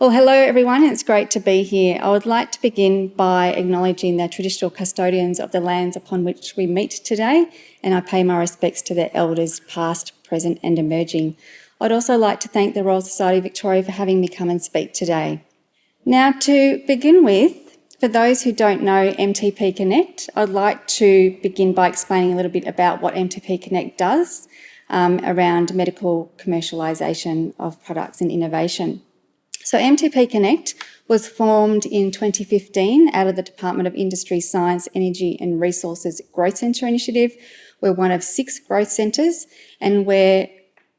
Well, hello everyone, it's great to be here. I would like to begin by acknowledging the traditional custodians of the lands upon which we meet today, and I pay my respects to their elders past, present and emerging. I'd also like to thank the Royal Society of Victoria for having me come and speak today. Now to begin with, for those who don't know MTP Connect, I'd like to begin by explaining a little bit about what MTP Connect does um, around medical commercialisation of products and innovation. So MTP Connect was formed in 2015 out of the Department of Industry, Science, Energy and Resources Growth Centre Initiative. We're one of six growth centres and we're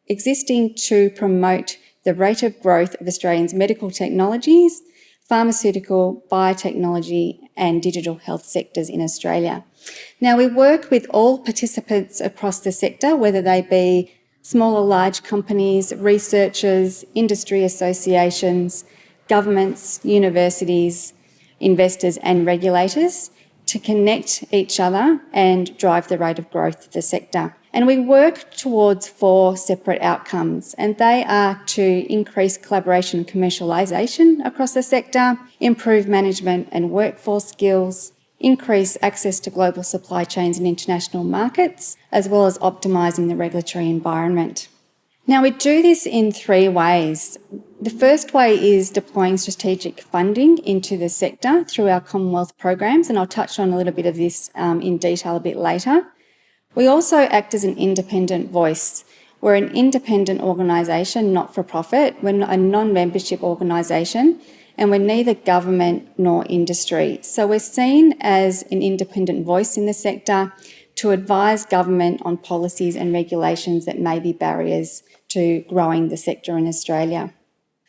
existing to promote the rate of growth of Australians' medical technologies, pharmaceutical, biotechnology and digital health sectors in Australia. Now we work with all participants across the sector, whether they be small or large companies, researchers, industry associations, governments, universities, investors and regulators to connect each other and drive the rate of growth of the sector. And we work towards four separate outcomes, and they are to increase collaboration and commercialisation across the sector, improve management and workforce skills, increase access to global supply chains and international markets, as well as optimising the regulatory environment. Now, we do this in three ways. The first way is deploying strategic funding into the sector through our Commonwealth programs, and I'll touch on a little bit of this um, in detail a bit later. We also act as an independent voice. We're an independent organisation, not for profit. We're a non-membership organisation, and we're neither government nor industry. So we're seen as an independent voice in the sector to advise government on policies and regulations that may be barriers to growing the sector in Australia.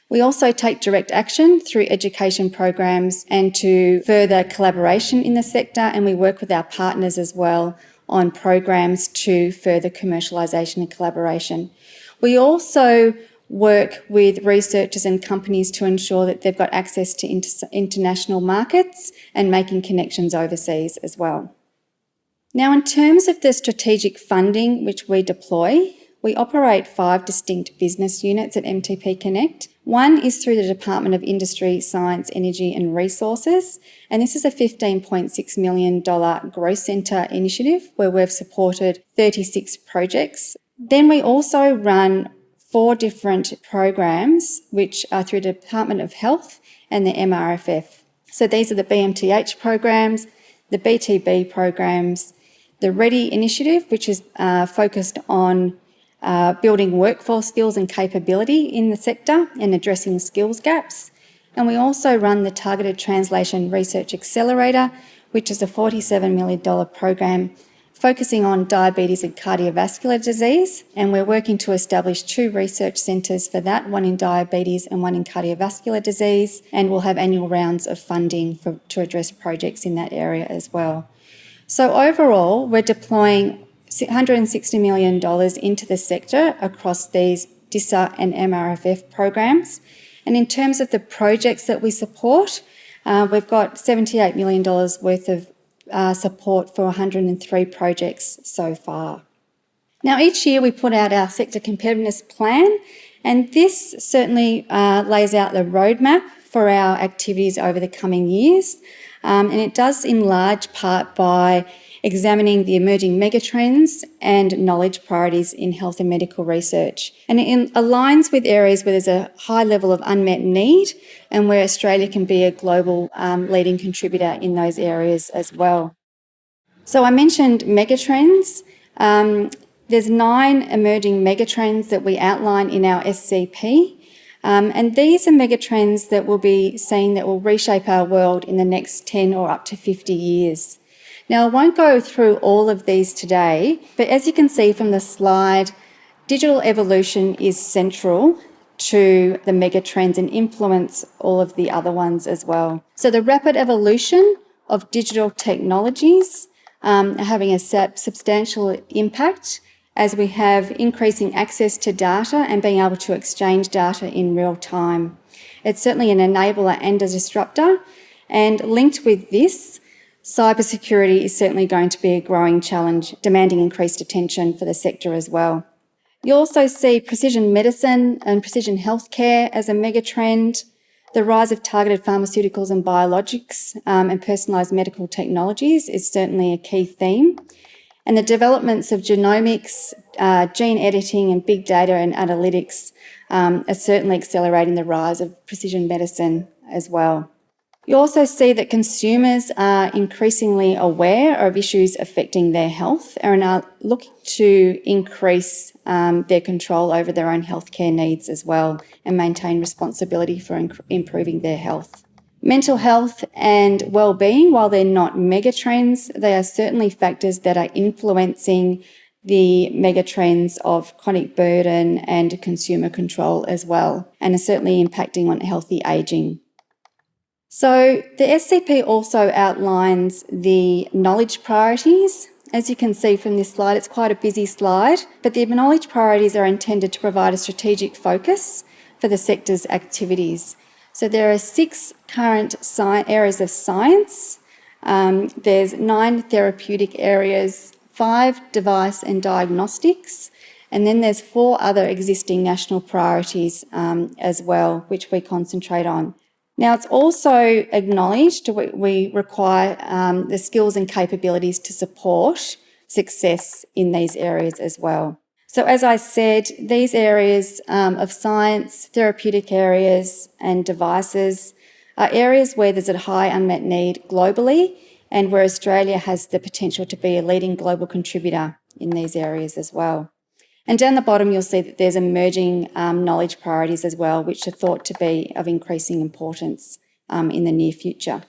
We also take direct action through education programs and to further collaboration in the sector and we work with our partners as well on programs to further commercialisation and collaboration. We also work with researchers and companies to ensure that they've got access to inter international markets and making connections overseas as well. Now, in terms of the strategic funding which we deploy, we operate five distinct business units at MTP Connect. One is through the Department of Industry, Science, Energy and Resources, and this is a $15.6 million growth centre initiative where we've supported 36 projects. Then we also run four different programs, which are through the Department of Health and the MRFF. So these are the BMTH programs, the BTB programs, the READY initiative, which is uh, focused on uh, building workforce skills and capability in the sector and addressing skills gaps. And we also run the Targeted Translation Research Accelerator, which is a $47 million program focusing on diabetes and cardiovascular disease, and we're working to establish two research centres for that, one in diabetes and one in cardiovascular disease, and we'll have annual rounds of funding for, to address projects in that area as well. So overall, we're deploying $160 million into the sector across these DISER and MRFF programs. And in terms of the projects that we support, uh, we've got $78 million worth of uh, support for 103 projects so far. Now, each year we put out our sector competitiveness plan, and this certainly uh, lays out the roadmap for our activities over the coming years. Um, and it does in large part by examining the emerging megatrends and knowledge priorities in health and medical research. And it aligns with areas where there's a high level of unmet need and where Australia can be a global um, leading contributor in those areas as well. So I mentioned megatrends. Um, there's nine emerging megatrends that we outline in our SCP. Um, and these are megatrends that will be seen that will reshape our world in the next 10 or up to 50 years. Now, I won't go through all of these today, but as you can see from the slide, digital evolution is central to the mega trends and influence all of the other ones as well. So the rapid evolution of digital technologies um, having a substantial impact as we have increasing access to data and being able to exchange data in real time. It's certainly an enabler and a disruptor. And linked with this Cybersecurity is certainly going to be a growing challenge, demanding increased attention for the sector as well. You also see precision medicine and precision healthcare as a mega trend. The rise of targeted pharmaceuticals and biologics um, and personalised medical technologies is certainly a key theme. And the developments of genomics, uh, gene editing and big data and analytics um, are certainly accelerating the rise of precision medicine as well. You also see that consumers are increasingly aware of issues affecting their health and are looking to increase um, their control over their own healthcare needs as well and maintain responsibility for improving their health. Mental health and well-being, while they're not megatrends, they are certainly factors that are influencing the megatrends of chronic burden and consumer control as well, and are certainly impacting on healthy ageing. So the SCP also outlines the knowledge priorities. As you can see from this slide, it's quite a busy slide, but the knowledge priorities are intended to provide a strategic focus for the sector's activities. So there are six current areas of science. Um, there's nine therapeutic areas, five device and diagnostics, and then there's four other existing national priorities um, as well, which we concentrate on. Now, it's also acknowledged we require um, the skills and capabilities to support success in these areas as well. So as I said, these areas um, of science, therapeutic areas and devices are areas where there's a high unmet need globally and where Australia has the potential to be a leading global contributor in these areas as well. And down the bottom, you'll see that there's emerging um, knowledge priorities as well, which are thought to be of increasing importance um, in the near future.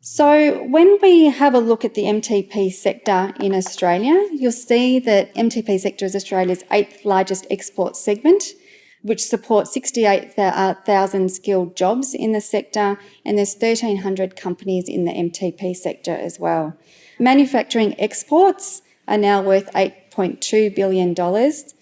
So when we have a look at the MTP sector in Australia, you'll see that MTP sector is Australia's eighth largest export segment, which supports 68,000 skilled jobs in the sector, and there's 1,300 companies in the MTP sector as well. Manufacturing exports are now worth 8.2 billion dollars,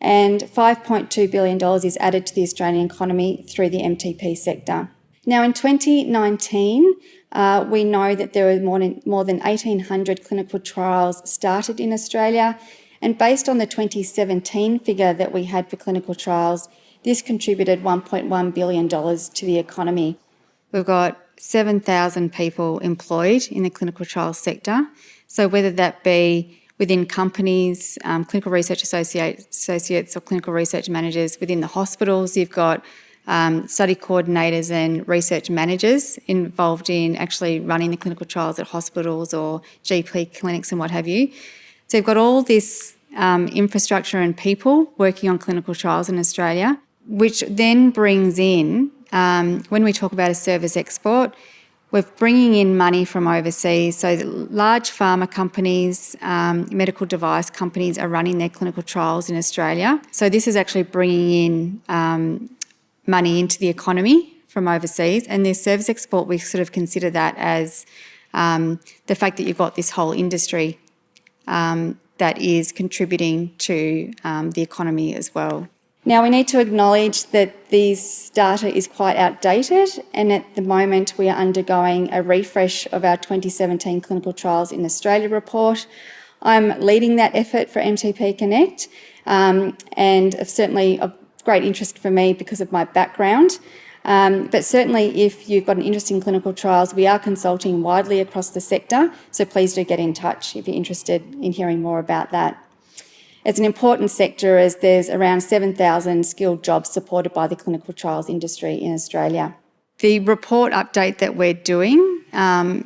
and $5.2 billion is added to the Australian economy through the MTP sector. Now, in 2019, uh, we know that there were more than, more than 1,800 clinical trials started in Australia, and based on the 2017 figure that we had for clinical trials, this contributed $1.1 billion to the economy. We've got 7,000 people employed in the clinical trials sector. So whether that be within companies, um, clinical research associates or clinical research managers within the hospitals. You've got um, study coordinators and research managers involved in actually running the clinical trials at hospitals or GP clinics and what have you. So you've got all this um, infrastructure and people working on clinical trials in Australia, which then brings in, um, when we talk about a service export, we're bringing in money from overseas. So large pharma companies, um, medical device companies are running their clinical trials in Australia. So this is actually bringing in um, money into the economy from overseas. And the service export, we sort of consider that as um, the fact that you've got this whole industry um, that is contributing to um, the economy as well. Now we need to acknowledge that this data is quite outdated and at the moment we are undergoing a refresh of our 2017 Clinical Trials in Australia report. I'm leading that effort for MTP Connect um, and certainly of great interest for me because of my background. Um, but certainly if you've got an interest in clinical trials, we are consulting widely across the sector, so please do get in touch if you're interested in hearing more about that. It's an important sector as there's around 7,000 skilled jobs supported by the clinical trials industry in Australia. The report update that we're doing um,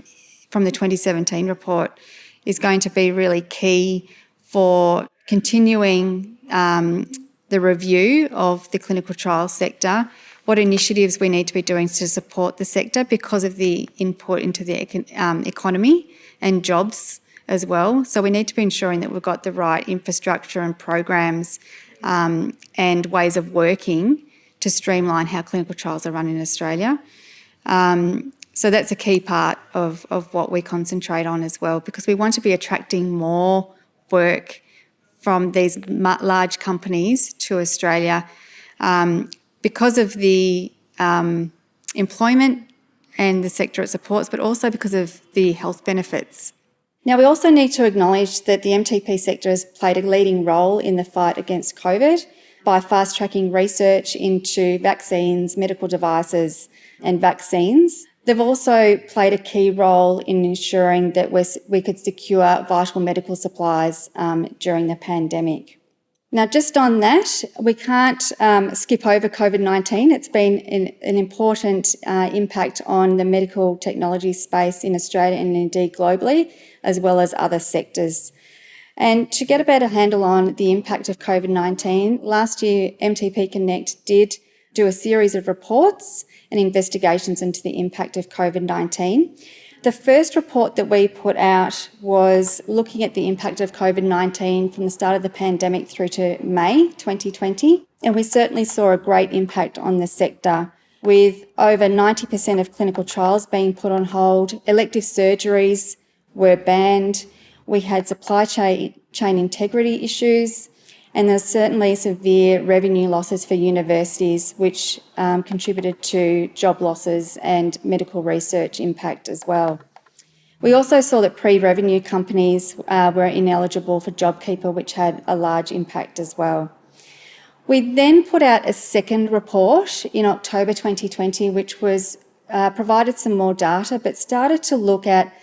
from the 2017 report is going to be really key for continuing um, the review of the clinical trial sector, what initiatives we need to be doing to support the sector because of the input into the um, economy and jobs as well. So we need to be ensuring that we've got the right infrastructure and programs um, and ways of working to streamline how clinical trials are run in Australia. Um, so that's a key part of, of what we concentrate on as well, because we want to be attracting more work from these large companies to Australia um, because of the um, employment and the sector it supports, but also because of the health benefits now, we also need to acknowledge that the MTP sector has played a leading role in the fight against COVID by fast-tracking research into vaccines, medical devices, and vaccines. They've also played a key role in ensuring that we could secure vital medical supplies um, during the pandemic. Now, just on that, we can't um, skip over COVID-19. It's been an, an important uh, impact on the medical technology space in Australia and indeed globally, as well as other sectors. And to get a better handle on the impact of COVID-19, last year MTP Connect did do a series of reports and investigations into the impact of COVID-19. The first report that we put out was looking at the impact of COVID-19 from the start of the pandemic through to May 2020. And we certainly saw a great impact on the sector with over 90% of clinical trials being put on hold. Elective surgeries were banned. We had supply chain, chain integrity issues. And there's certainly severe revenue losses for universities, which um, contributed to job losses and medical research impact as well. We also saw that pre-revenue companies uh, were ineligible for JobKeeper, which had a large impact as well. We then put out a second report in October 2020, which was uh, provided some more data, but started to look at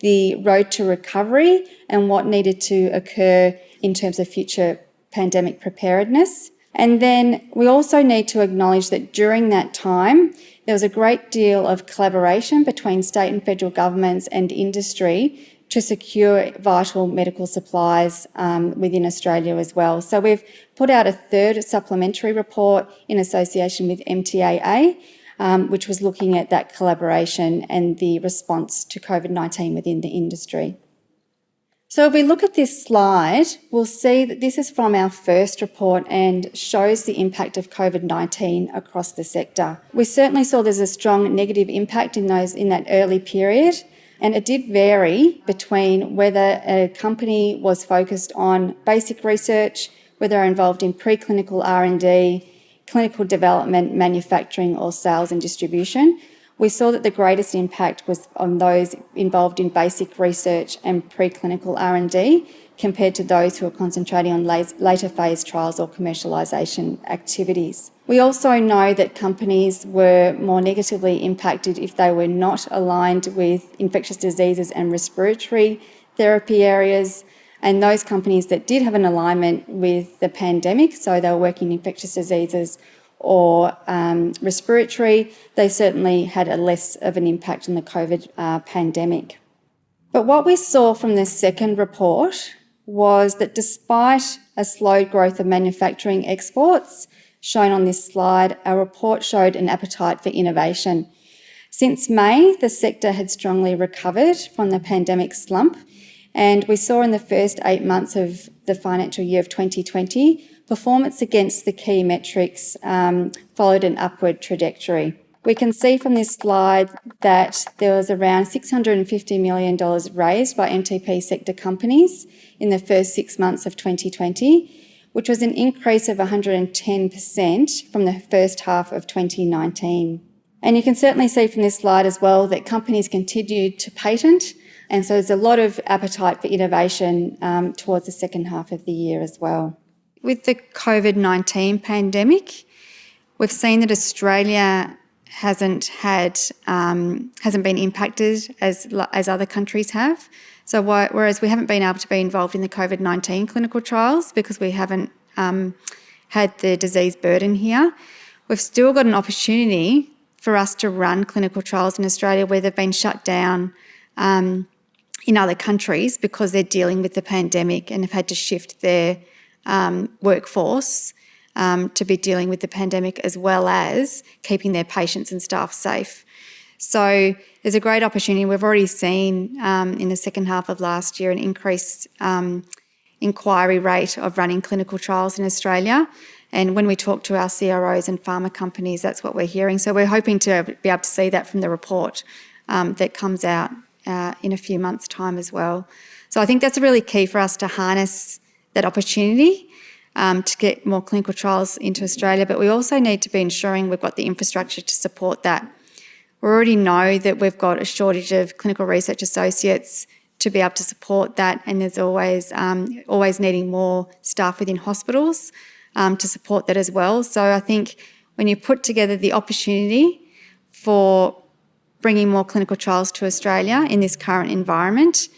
the road to recovery and what needed to occur in terms of future pandemic preparedness. And then we also need to acknowledge that during that time, there was a great deal of collaboration between state and federal governments and industry to secure vital medical supplies um, within Australia as well. So we've put out a third supplementary report in association with MTAA, um, which was looking at that collaboration and the response to COVID-19 within the industry. So if we look at this slide, we'll see that this is from our first report and shows the impact of COVID-19 across the sector. We certainly saw there's a strong negative impact in those in that early period, and it did vary between whether a company was focused on basic research, whether involved in preclinical R&D, clinical development, manufacturing or sales and distribution we saw that the greatest impact was on those involved in basic research and preclinical R&D compared to those who are concentrating on later phase trials or commercialisation activities. We also know that companies were more negatively impacted if they were not aligned with infectious diseases and respiratory therapy areas, and those companies that did have an alignment with the pandemic, so they were working in infectious diseases or um, respiratory, they certainly had a less of an impact on the COVID uh, pandemic. But what we saw from this second report was that despite a slow growth of manufacturing exports, shown on this slide, our report showed an appetite for innovation. Since May, the sector had strongly recovered from the pandemic slump, and we saw in the first eight months of the financial year of 2020 performance against the key metrics um, followed an upward trajectory. We can see from this slide that there was around $650 million raised by MTP sector companies in the first six months of 2020, which was an increase of 110% from the first half of 2019. And you can certainly see from this slide as well that companies continued to patent, and so there's a lot of appetite for innovation um, towards the second half of the year as well. With the COVID-19 pandemic, we've seen that Australia hasn't had um, hasn't been impacted as as other countries have. So whereas we haven't been able to be involved in the COVID-19 clinical trials because we haven't um, had the disease burden here, we've still got an opportunity for us to run clinical trials in Australia where they've been shut down um, in other countries because they're dealing with the pandemic and have had to shift their um, workforce um, to be dealing with the pandemic as well as keeping their patients and staff safe. So there's a great opportunity. We've already seen um, in the second half of last year an increased um, inquiry rate of running clinical trials in Australia. And when we talk to our CROs and pharma companies, that's what we're hearing. So we're hoping to be able to see that from the report um, that comes out uh, in a few months' time as well. So I think that's really key for us to harness that opportunity um, to get more clinical trials into Australia, but we also need to be ensuring we've got the infrastructure to support that. We already know that we've got a shortage of clinical research associates to be able to support that, and there's always um, always needing more staff within hospitals um, to support that as well. So I think when you put together the opportunity for bringing more clinical trials to Australia in this current environment,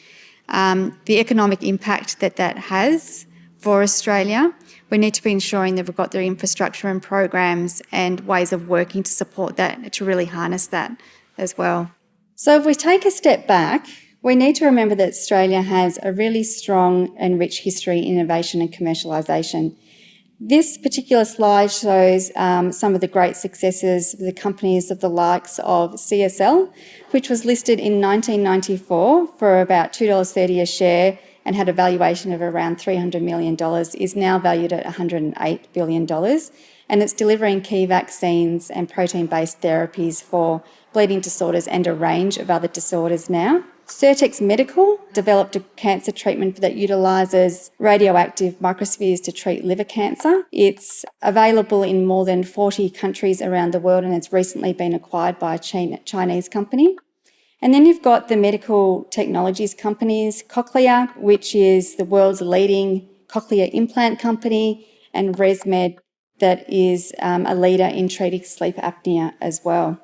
um, the economic impact that that has for Australia. We need to be ensuring that we've got the infrastructure and programs and ways of working to support that, to really harness that as well. So if we take a step back, we need to remember that Australia has a really strong and rich history in innovation and commercialisation. This particular slide shows um, some of the great successes of the companies of the likes of CSL, which was listed in 1994 for about $2.30 a share and had a valuation of around $300 million, is now valued at $108 billion. And it's delivering key vaccines and protein-based therapies for bleeding disorders and a range of other disorders now. Sirtex Medical developed a cancer treatment that utilises radioactive microspheres to treat liver cancer. It's available in more than 40 countries around the world and it's recently been acquired by a Chinese company. And then you've got the medical technologies companies, Cochlear, which is the world's leading cochlear implant company, and ResMed, that is um, a leader in treating sleep apnea as well.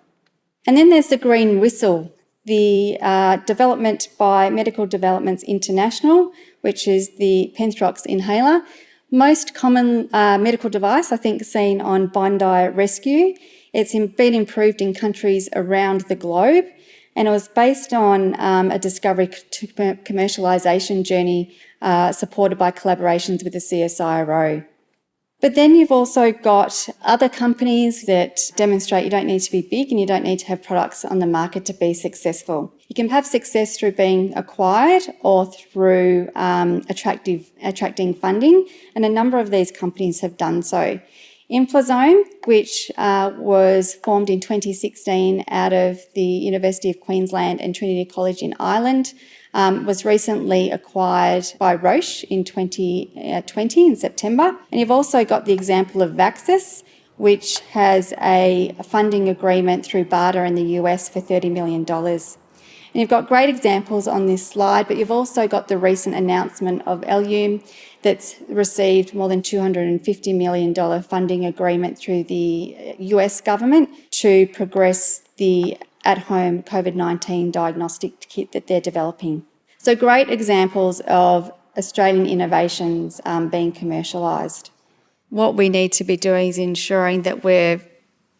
And then there's the Green Whistle, the uh, development by Medical Developments International, which is the Penthrox inhaler. Most common uh, medical device, I think, seen on Bondi Rescue. It's been improved in countries around the globe, and it was based on um, a discovery to commercialisation journey uh, supported by collaborations with the CSIRO. But then you've also got other companies that demonstrate you don't need to be big and you don't need to have products on the market to be successful. You can have success through being acquired or through um, attractive, attracting funding, and a number of these companies have done so. Inflazome, which uh, was formed in 2016 out of the University of Queensland and Trinity College in Ireland, um, was recently acquired by Roche in 2020 uh, in September. And you've also got the example of Vaxxas, which has a funding agreement through BARDA in the US for $30 million. And you've got great examples on this slide, but you've also got the recent announcement of Ellume that's received more than $250 million funding agreement through the US government to progress the at-home COVID-19 diagnostic kit that they're developing. So great examples of Australian innovations um, being commercialised. What we need to be doing is ensuring that we're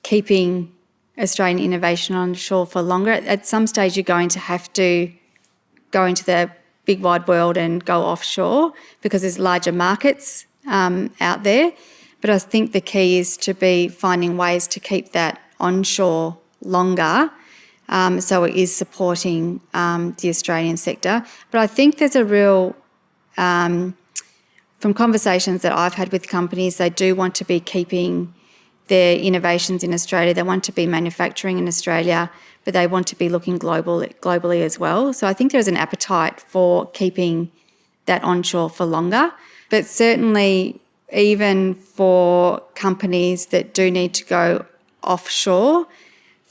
keeping Australian innovation on shore for longer. At some stage, you're going to have to go into the big wide world and go offshore because there's larger markets um, out there. But I think the key is to be finding ways to keep that onshore longer um, so it is supporting um, the Australian sector. But I think there's a real, um, from conversations that I've had with companies, they do want to be keeping their innovations in Australia. They want to be manufacturing in Australia, but they want to be looking global, globally as well. So I think there's an appetite for keeping that onshore for longer. But certainly, even for companies that do need to go offshore,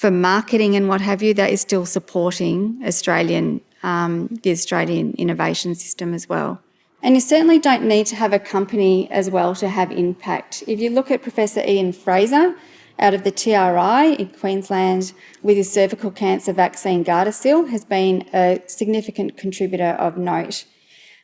for marketing and what have you, that is still supporting Australian, um, the Australian innovation system as well. And you certainly don't need to have a company as well to have impact. If you look at Professor Ian Frazer out of the TRI in Queensland with his cervical cancer vaccine Gardasil has been a significant contributor of note.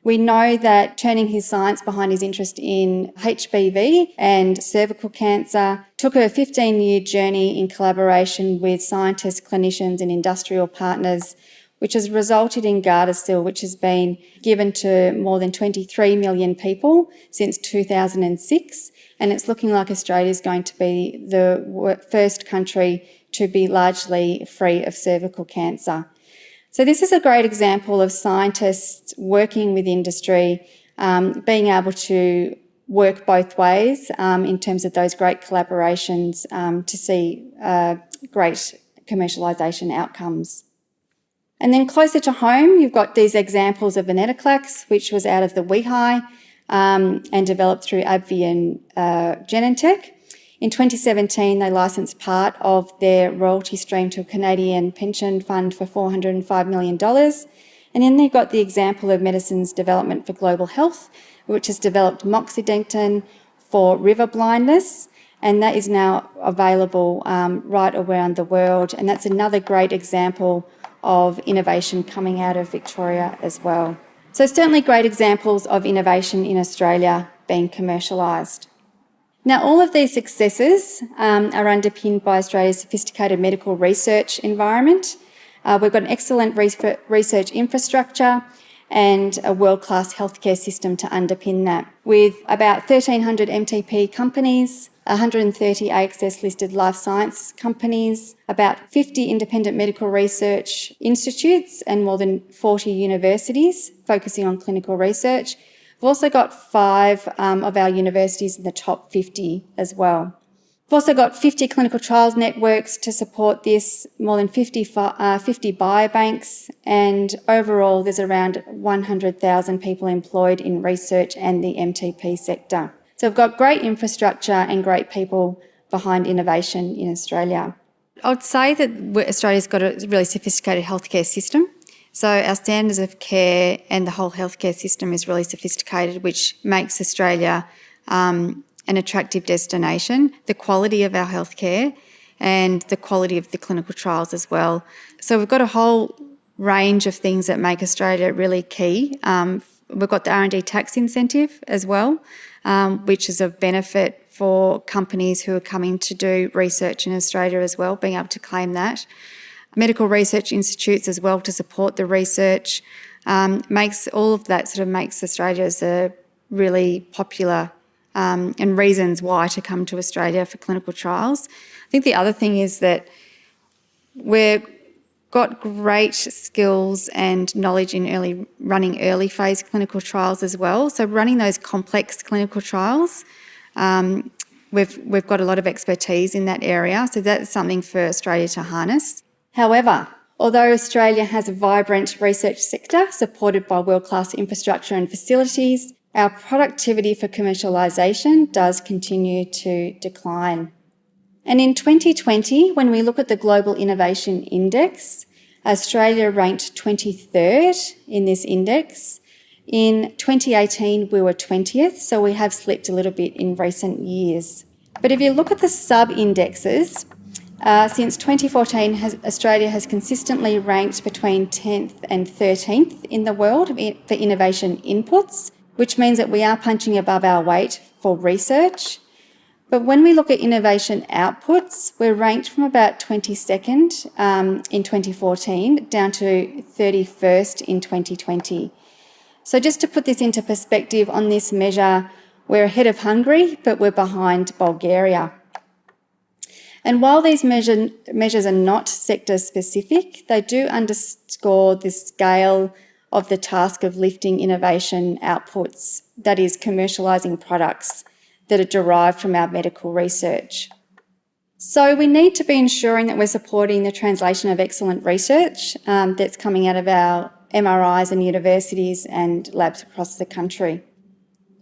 We know that turning his science behind his interest in HPV and cervical cancer took a 15 year journey in collaboration with scientists, clinicians, and industrial partners, which has resulted in Gardasil, which has been given to more than 23 million people since 2006. And it's looking like Australia is going to be the first country to be largely free of cervical cancer. So this is a great example of scientists working with industry, um, being able to work both ways um, in terms of those great collaborations um, to see uh, great commercialisation outcomes. And then closer to home, you've got these examples of venetoclax, which was out of the WEHI um, and developed through AbbVie and uh, Genentech. In 2017, they licensed part of their royalty stream to a Canadian pension fund for $405 million. And then they've got the example of Medicines Development for Global Health, which has developed moxidectin for river blindness. and that is now available um, right around the world. And that's another great example of innovation coming out of Victoria as well. So certainly great examples of innovation in Australia being commercialised. Now, all of these successes um, are underpinned by Australia's sophisticated medical research environment. Uh, we've got an excellent research infrastructure and a world-class healthcare system to underpin that. With about 1,300 MTP companies, 130 ASX listed life science companies, about 50 independent medical research institutes and more than 40 universities focusing on clinical research. We've also got five um, of our universities in the top 50 as well. We've also got 50 clinical trials networks to support this, more than 50, uh, 50 biobanks, and overall there's around 100,000 people employed in research and the MTP sector. So we've got great infrastructure and great people behind innovation in Australia. I'd say that Australia's got a really sophisticated healthcare system. So our standards of care and the whole healthcare system is really sophisticated, which makes Australia um, an attractive destination. The quality of our healthcare and the quality of the clinical trials as well. So we've got a whole range of things that make Australia really key. Um, we've got the R&D tax incentive as well um, which is a benefit for companies who are coming to do research in Australia as well, being able to claim that. Medical research institutes as well to support the research um, makes all of that sort of makes Australia as a really popular um, and reasons why to come to Australia for clinical trials. I think the other thing is that we've got great skills and knowledge in early running early phase clinical trials as well. So running those complex clinical trials, um, we've, we've got a lot of expertise in that area. So that's something for Australia to harness. However, although Australia has a vibrant research sector supported by world-class infrastructure and facilities, our productivity for commercialisation does continue to decline. And in 2020, when we look at the Global Innovation Index, Australia ranked 23rd in this index. In 2018, we were 20th, so we have slipped a little bit in recent years. But if you look at the sub-indexes, uh, since 2014, has, Australia has consistently ranked between 10th and 13th in the world for innovation inputs, which means that we are punching above our weight for research. But when we look at innovation outputs, we're ranked from about 22nd um, in 2014 down to 31st in 2020. So just to put this into perspective on this measure, we're ahead of Hungary, but we're behind Bulgaria. And while these measure, measures are not sector specific, they do underscore the scale of the task of lifting innovation outputs, that is commercialising products that are derived from our medical research. So we need to be ensuring that we're supporting the translation of excellent research um, that's coming out of our MRIs and universities and labs across the country.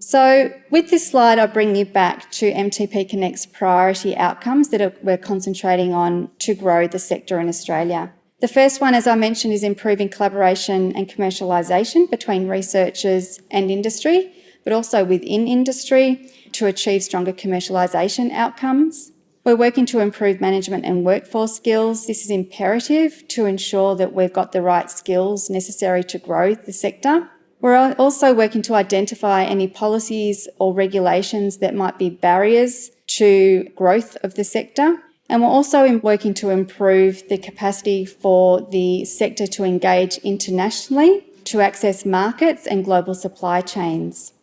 So with this slide, I bring you back to MTP Connect's priority outcomes that we're concentrating on to grow the sector in Australia. The first one, as I mentioned, is improving collaboration and commercialisation between researchers and industry, but also within industry to achieve stronger commercialisation outcomes. We're working to improve management and workforce skills. This is imperative to ensure that we've got the right skills necessary to grow the sector. We're also working to identify any policies or regulations that might be barriers to growth of the sector. And we're also working to improve the capacity for the sector to engage internationally to access markets and global supply chains.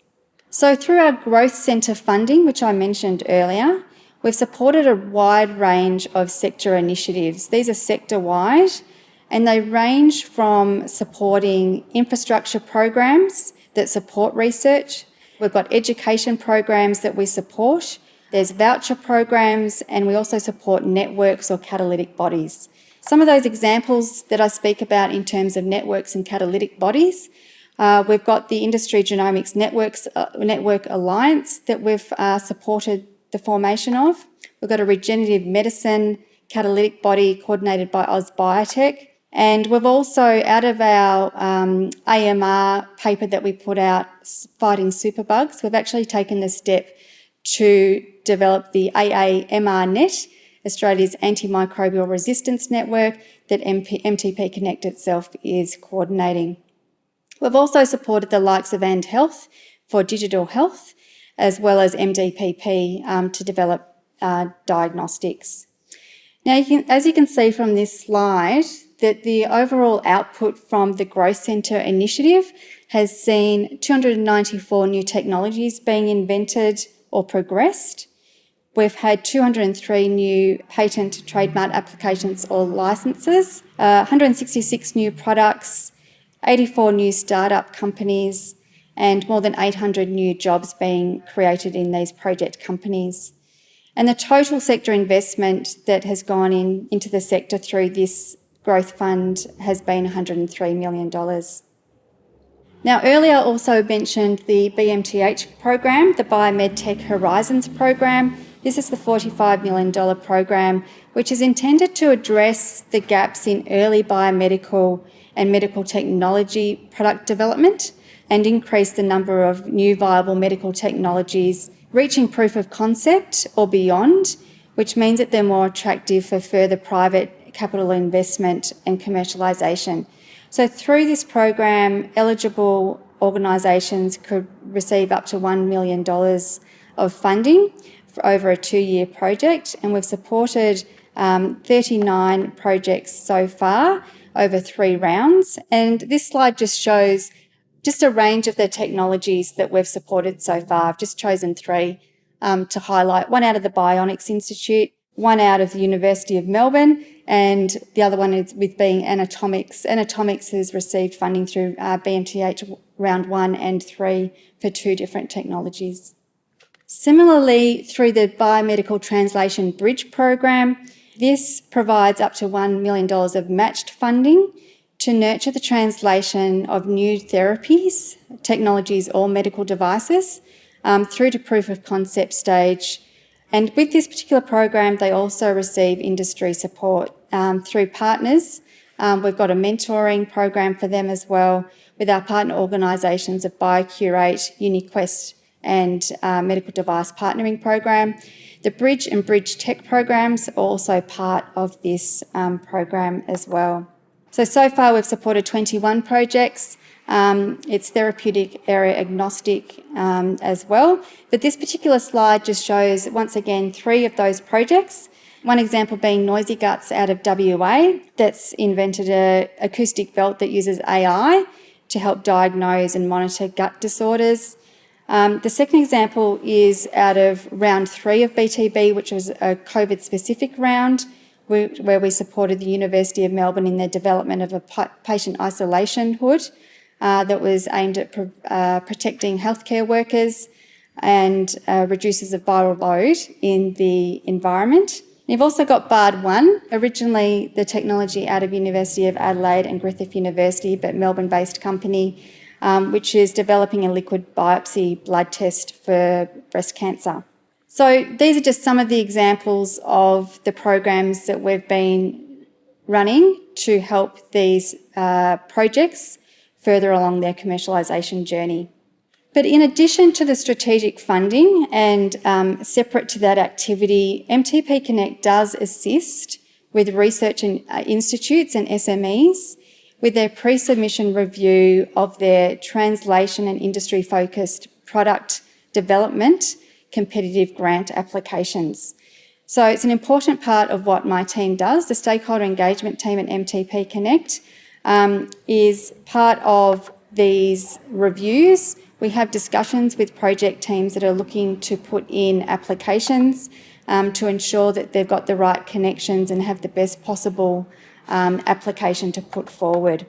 So through our Growth Centre funding, which I mentioned earlier, we've supported a wide range of sector initiatives. These are sector-wide and they range from supporting infrastructure programs that support research. We've got education programs that we support. There's voucher programs and we also support networks or catalytic bodies. Some of those examples that I speak about in terms of networks and catalytic bodies uh, we've got the Industry Genomics Networks uh, Network Alliance that we've uh, supported the formation of. We've got a regenerative medicine catalytic body coordinated by AusBiotech. And we've also, out of our um, AMR paper that we put out, Fighting Superbugs, we've actually taken the step to develop the AAMR-NET, Australia's antimicrobial resistance network that MP, MTP Connect itself is coordinating. We've also supported the likes of AND Health for digital health, as well as MDPP um, to develop uh, diagnostics. Now, you can, as you can see from this slide, that the overall output from the Growth Centre initiative has seen 294 new technologies being invented or progressed. We've had 203 new patent trademark applications or licenses, uh, 166 new products, 84 new startup companies, and more than 800 new jobs being created in these project companies. And the total sector investment that has gone in into the sector through this growth fund has been $103 million. Now, earlier also mentioned the BMTH program, the Biomedtech Horizons program. This is the $45 million program, which is intended to address the gaps in early biomedical and medical technology product development and increase the number of new viable medical technologies reaching proof of concept or beyond, which means that they're more attractive for further private capital investment and commercialisation. So through this program, eligible organisations could receive up to $1 million of funding for over a two-year project, and we've supported um, 39 projects so far over three rounds. And this slide just shows just a range of the technologies that we've supported so far. I've just chosen three um, to highlight. One out of the Bionics Institute, one out of the University of Melbourne, and the other one is with being Anatomics. Anatomics has received funding through uh, BMTH round one and three for two different technologies. Similarly, through the Biomedical Translation Bridge program, this provides up to $1 million of matched funding to nurture the translation of new therapies, technologies or medical devices um, through to proof of concept stage. And with this particular program, they also receive industry support um, through partners. Um, we've got a mentoring program for them as well with our partner organisations of BioCurate, UniQuest and uh, Medical Device Partnering Program. The Bridge and Bridge Tech programs are also part of this um, program as well. So, so far we've supported 21 projects. Um, it's therapeutic area agnostic um, as well. But this particular slide just shows, once again, three of those projects. One example being Noisy Guts out of WA that's invented an acoustic belt that uses AI to help diagnose and monitor gut disorders. Um, the second example is out of round three of BTB, which was a COVID specific round, where we supported the University of Melbourne in their development of a patient isolation hood uh, that was aimed at pro uh, protecting healthcare workers and uh, reduces the viral load in the environment. You've also got BARD 1, originally the technology out of University of Adelaide and Griffith University, but Melbourne-based company um, which is developing a liquid biopsy blood test for breast cancer. So these are just some of the examples of the programs that we've been running to help these uh, projects further along their commercialisation journey. But in addition to the strategic funding and um, separate to that activity, MTP Connect does assist with research in, uh, institutes and SMEs with their pre-submission review of their translation and industry-focused product development competitive grant applications. So it's an important part of what my team does. The stakeholder engagement team at MTP Connect um, is part of these reviews. We have discussions with project teams that are looking to put in applications um, to ensure that they've got the right connections and have the best possible um, application to put forward.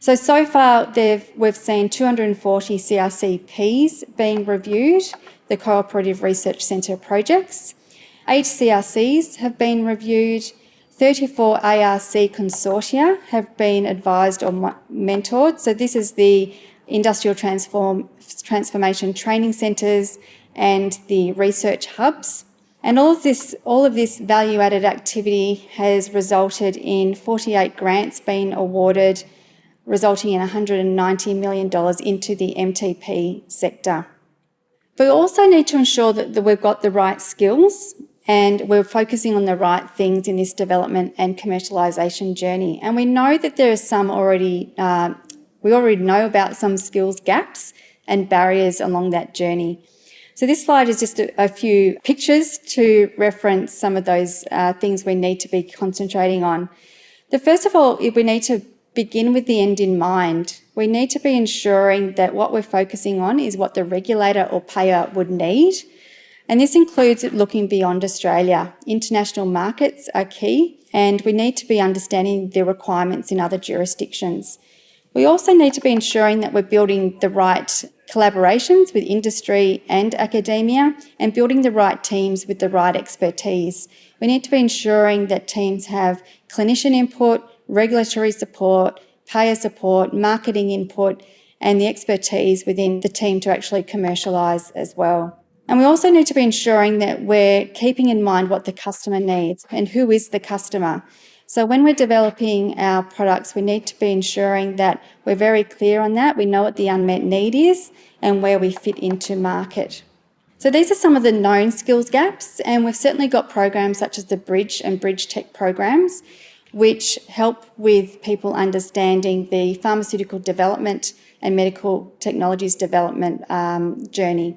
So, so far we've seen 240 CRCPs being reviewed, the Cooperative Research Centre projects. Eight CRCs have been reviewed, 34 ARC consortia have been advised or mentored. So this is the Industrial Transform, Transformation Training Centres and the research hubs. And all of this, all of this value-added activity has resulted in 48 grants being awarded, resulting in $190 million into the MTP sector. But we also need to ensure that, we've got the right skills and we're focusing on the right things in this development and commercialisation journey. And we know that there are some already, uh, we already know about some skills gaps and barriers along that journey. So this slide is just a, a few pictures to reference some of those uh, things we need to be concentrating on. The first of all, we need to begin with the end in mind. We need to be ensuring that what we're focusing on is what the regulator or payer would need. And this includes looking beyond Australia. International markets are key and we need to be understanding the requirements in other jurisdictions. We also need to be ensuring that we're building the right collaborations with industry and academia and building the right teams with the right expertise. We need to be ensuring that teams have clinician input, regulatory support, payer support, marketing input, and the expertise within the team to actually commercialise as well. And we also need to be ensuring that we're keeping in mind what the customer needs and who is the customer. So when we're developing our products, we need to be ensuring that we're very clear on that. We know what the unmet need is and where we fit into market. So these are some of the known skills gaps, and we've certainly got programs such as the Bridge and Bridge Tech programs, which help with people understanding the pharmaceutical development and medical technologies development um, journey.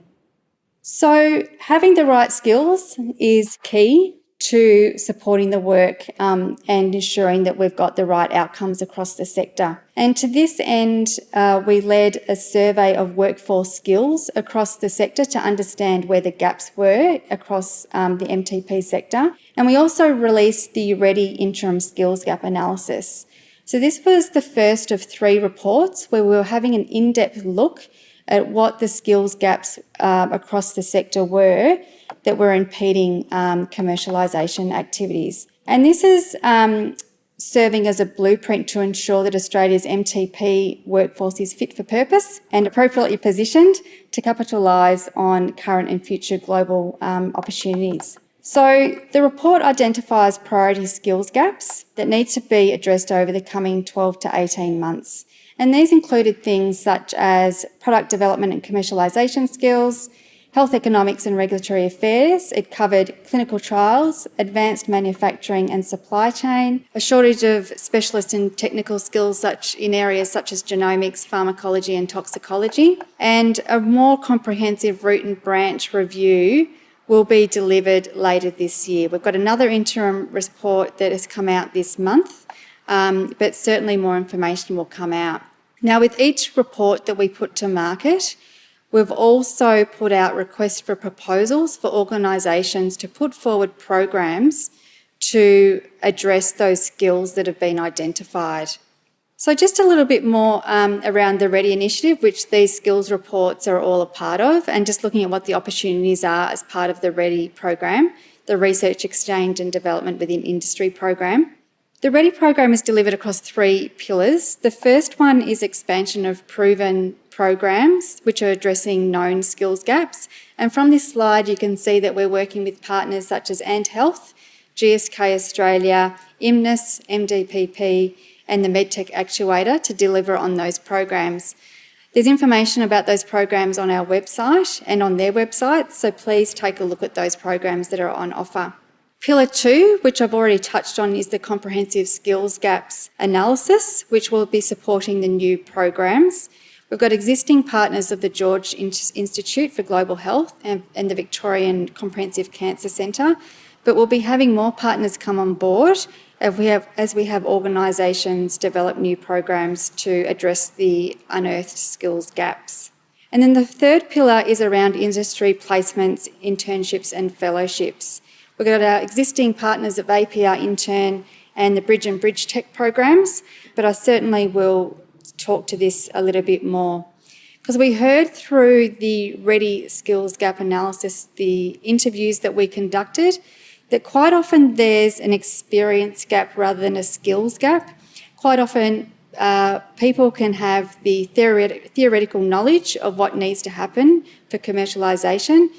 So having the right skills is key to supporting the work um, and ensuring that we've got the right outcomes across the sector. And to this end, uh, we led a survey of workforce skills across the sector to understand where the gaps were across um, the MTP sector. And we also released the READY Interim Skills Gap Analysis. So this was the first of three reports where we were having an in-depth look at what the skills gaps uh, across the sector were that were impeding um, commercialisation activities. And this is um, serving as a blueprint to ensure that Australia's MTP workforce is fit for purpose and appropriately positioned to capitalise on current and future global um, opportunities. So the report identifies priority skills gaps that need to be addressed over the coming 12 to 18 months. And these included things such as product development and commercialisation skills, health economics and regulatory affairs. It covered clinical trials, advanced manufacturing and supply chain, a shortage of specialist and technical skills such in areas such as genomics, pharmacology and toxicology, and a more comprehensive root and branch review will be delivered later this year. We've got another interim report that has come out this month, um, but certainly more information will come out. Now, with each report that we put to market, We've also put out requests for proposals for organisations to put forward programs to address those skills that have been identified. So just a little bit more um, around the READY initiative, which these skills reports are all a part of, and just looking at what the opportunities are as part of the READY program, the Research Exchange and Development within Industry program. The READY program is delivered across three pillars. The first one is expansion of proven programs which are addressing known skills gaps. And from this slide, you can see that we're working with partners such as ANDHealth, GSK Australia, IMNIS, MDPP, and the MedTech Actuator to deliver on those programs. There's information about those programs on our website and on their website, so please take a look at those programs that are on offer. Pillar two, which I've already touched on, is the comprehensive skills gaps analysis, which will be supporting the new programs. We've got existing partners of the George Institute for Global Health and, and the Victorian Comprehensive Cancer Centre, but we'll be having more partners come on board we have, as we have organisations develop new programs to address the unearthed skills gaps. And then the third pillar is around industry placements, internships and fellowships. We've got our existing partners of APR Intern and the Bridge and Bridge Tech programs, but I certainly will talk to this a little bit more. Because we heard through the Ready Skills Gap analysis, the interviews that we conducted, that quite often there's an experience gap rather than a skills gap. Quite often uh, people can have the theoret theoretical knowledge of what needs to happen for commercialisation,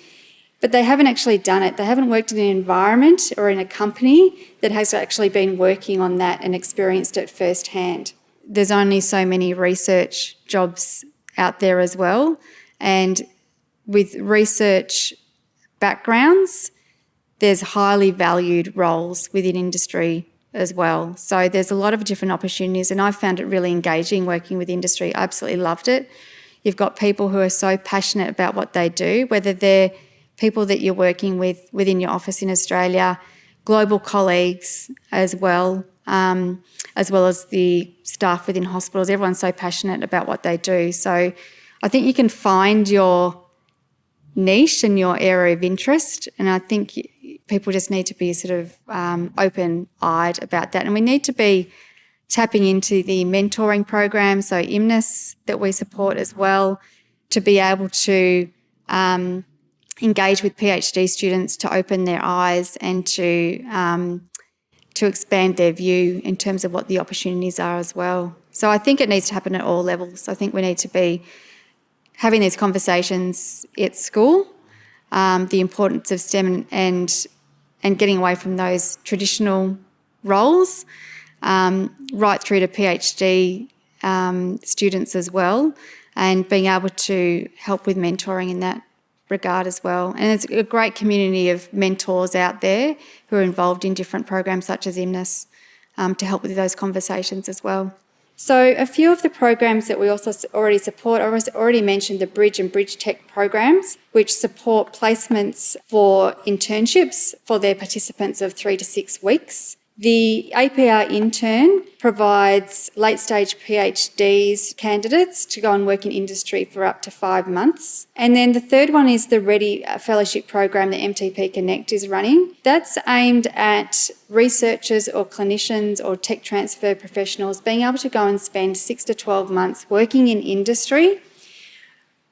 but they haven't actually done it. They haven't worked in an environment or in a company that has actually been working on that and experienced it firsthand there's only so many research jobs out there as well. And with research backgrounds, there's highly valued roles within industry as well. So there's a lot of different opportunities and I found it really engaging working with industry. I absolutely loved it. You've got people who are so passionate about what they do, whether they're people that you're working with within your office in Australia, global colleagues as well, um, as well as the staff within hospitals. Everyone's so passionate about what they do. So I think you can find your niche and your area of interest. And I think people just need to be sort of um, open-eyed about that. And we need to be tapping into the mentoring program, so IMNIS that we support as well, to be able to um, engage with PhD students to open their eyes and to um, to expand their view in terms of what the opportunities are as well. So I think it needs to happen at all levels. I think we need to be having these conversations at school, um, the importance of STEM and, and getting away from those traditional roles, um, right through to PhD um, students as well, and being able to help with mentoring in that regard as well. And there's a great community of mentors out there who are involved in different programs such as IMNIS um, to help with those conversations as well. So a few of the programs that we also already support, I already mentioned the Bridge and Bridge Tech programs, which support placements for internships for their participants of three to six weeks. The APR intern provides late stage PhDs candidates to go and work in industry for up to five months. And then the third one is the Ready Fellowship Program that MTP Connect is running. That's aimed at researchers or clinicians or tech transfer professionals being able to go and spend six to 12 months working in industry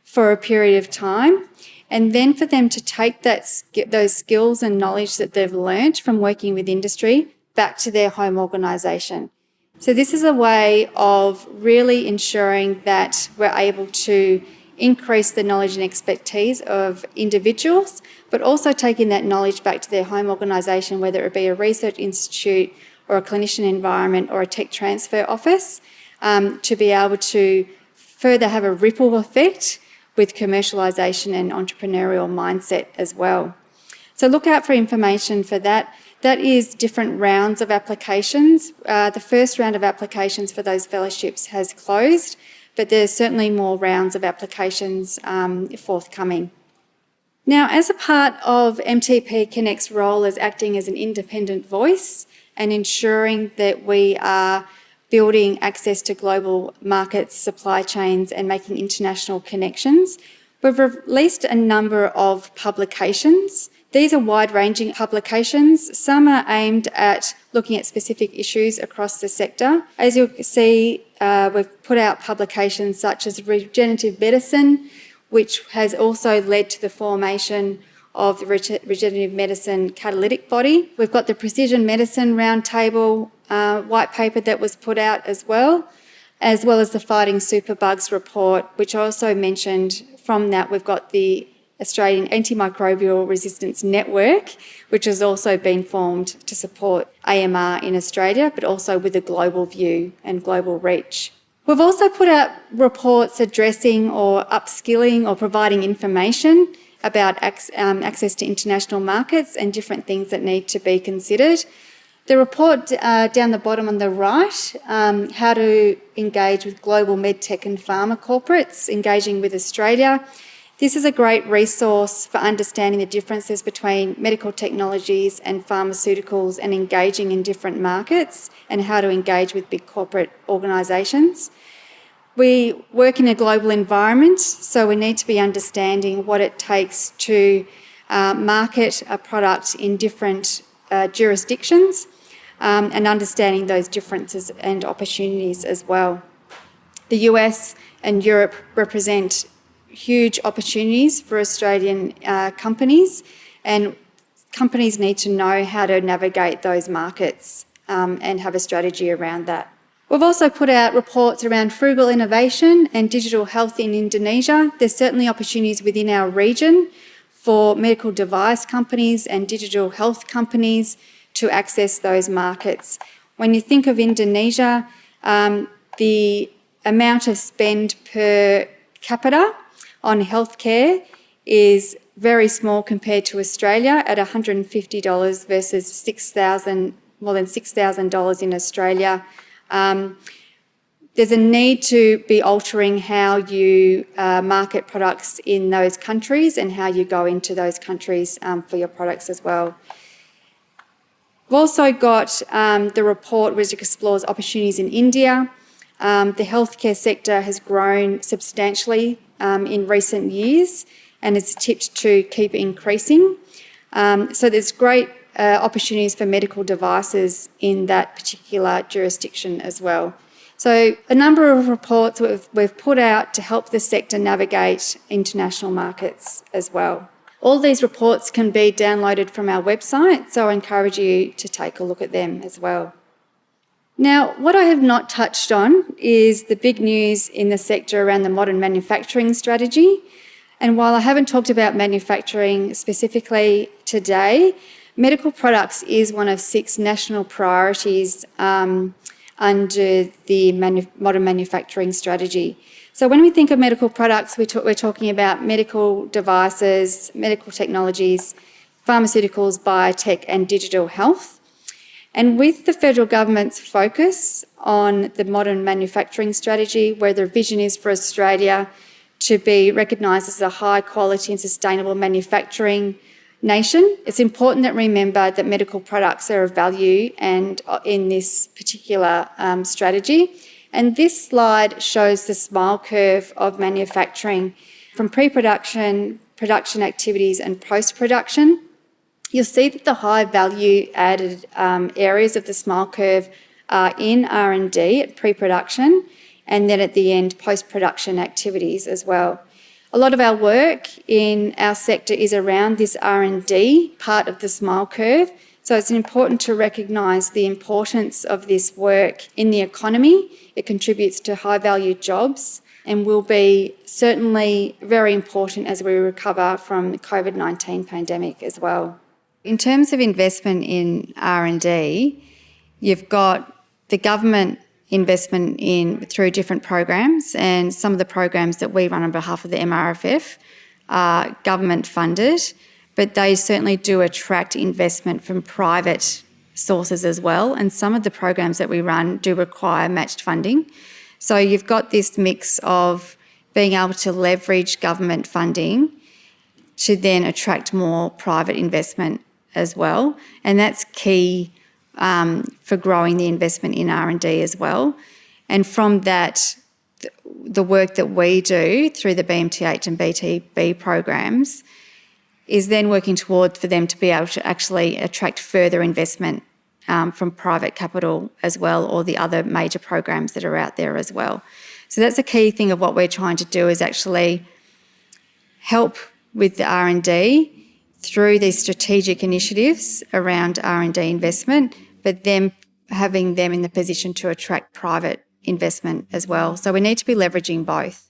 for a period of time and then for them to take that those skills and knowledge that they've learnt from working with industry back to their home organisation. So this is a way of really ensuring that we're able to increase the knowledge and expertise of individuals, but also taking that knowledge back to their home organisation, whether it be a research institute or a clinician environment or a tech transfer office, um, to be able to further have a ripple effect with commercialisation and entrepreneurial mindset as well. So look out for information for that. That is different rounds of applications. Uh, the first round of applications for those fellowships has closed, but there's certainly more rounds of applications um, forthcoming. Now, as a part of MTP Connect's role as acting as an independent voice and ensuring that we are building access to global markets, supply chains and making international connections, we've released a number of publications these are wide-ranging publications. Some are aimed at looking at specific issues across the sector. As you'll see, uh, we've put out publications such as Regenerative Medicine, which has also led to the formation of the Regenerative Medicine Catalytic Body. We've got the Precision Medicine Roundtable uh, white paper that was put out as well, as well as the Fighting Superbugs report, which I also mentioned from that we've got the Australian Antimicrobial Resistance Network, which has also been formed to support AMR in Australia, but also with a global view and global reach. We've also put out reports addressing or upskilling or providing information about um, access to international markets and different things that need to be considered. The report uh, down the bottom on the right, um, how to engage with global medtech and pharma corporates, engaging with Australia, this is a great resource for understanding the differences between medical technologies and pharmaceuticals and engaging in different markets and how to engage with big corporate organisations. We work in a global environment, so we need to be understanding what it takes to uh, market a product in different uh, jurisdictions um, and understanding those differences and opportunities as well. The US and Europe represent huge opportunities for Australian uh, companies and companies need to know how to navigate those markets um, and have a strategy around that. We've also put out reports around frugal innovation and digital health in Indonesia. There's certainly opportunities within our region for medical device companies and digital health companies to access those markets. When you think of Indonesia, um, the amount of spend per capita on healthcare is very small compared to Australia at $150 versus 6,000, more than $6,000 in Australia. Um, there's a need to be altering how you uh, market products in those countries and how you go into those countries um, for your products as well. We've also got um, the report which explores opportunities in India. Um, the healthcare sector has grown substantially um, in recent years and is tipped to keep increasing. Um, so there's great uh, opportunities for medical devices in that particular jurisdiction as well. So a number of reports we've, we've put out to help the sector navigate international markets as well. All these reports can be downloaded from our website, so I encourage you to take a look at them as well. Now, what I have not touched on is the big news in the sector around the modern manufacturing strategy. And while I haven't talked about manufacturing specifically today, medical products is one of six national priorities um, under the manu modern manufacturing strategy. So when we think of medical products, we are talking about medical devices, medical technologies, pharmaceuticals, biotech and digital health. And with the federal government's focus on the modern manufacturing strategy, where the vision is for Australia to be recognised as a high quality and sustainable manufacturing nation. It's important that we remember that medical products are of value and uh, in this particular um, strategy. And this slide shows the smile curve of manufacturing from pre-production, production activities and post-production. You'll see that the high value added um, areas of the smile curve are in R&D at pre-production and then at the end post-production activities as well. A lot of our work in our sector is around this R&D part of the smile curve. So it's important to recognise the importance of this work in the economy. It contributes to high value jobs and will be certainly very important as we recover from the COVID-19 pandemic as well. In terms of investment in R&D, you've got the government investment in through different programs and some of the programs that we run on behalf of the MRFF are government funded, but they certainly do attract investment from private sources as well. And some of the programs that we run do require matched funding. So you've got this mix of being able to leverage government funding to then attract more private investment as well. And that's key um, for growing the investment in R&D as well. And from that, the work that we do through the BMTH and BTB programs is then working toward for them to be able to actually attract further investment um, from private capital as well or the other major programs that are out there as well. So that's a key thing of what we're trying to do is actually help with the R&D through these strategic initiatives around R&D investment, but then having them in the position to attract private investment as well. So we need to be leveraging both.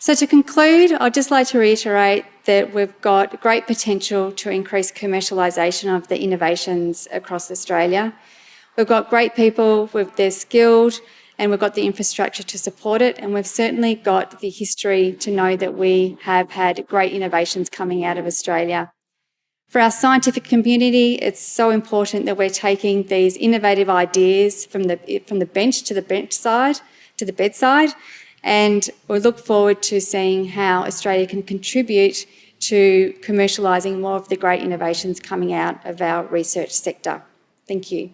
So to conclude, I'd just like to reiterate that we've got great potential to increase commercialisation of the innovations across Australia. We've got great people, they're skilled, and we've got the infrastructure to support it. And we've certainly got the history to know that we have had great innovations coming out of Australia. For our scientific community, it's so important that we're taking these innovative ideas from the, from the bench to the bench side, to the bedside, and we look forward to seeing how Australia can contribute to commercialising more of the great innovations coming out of our research sector. Thank you.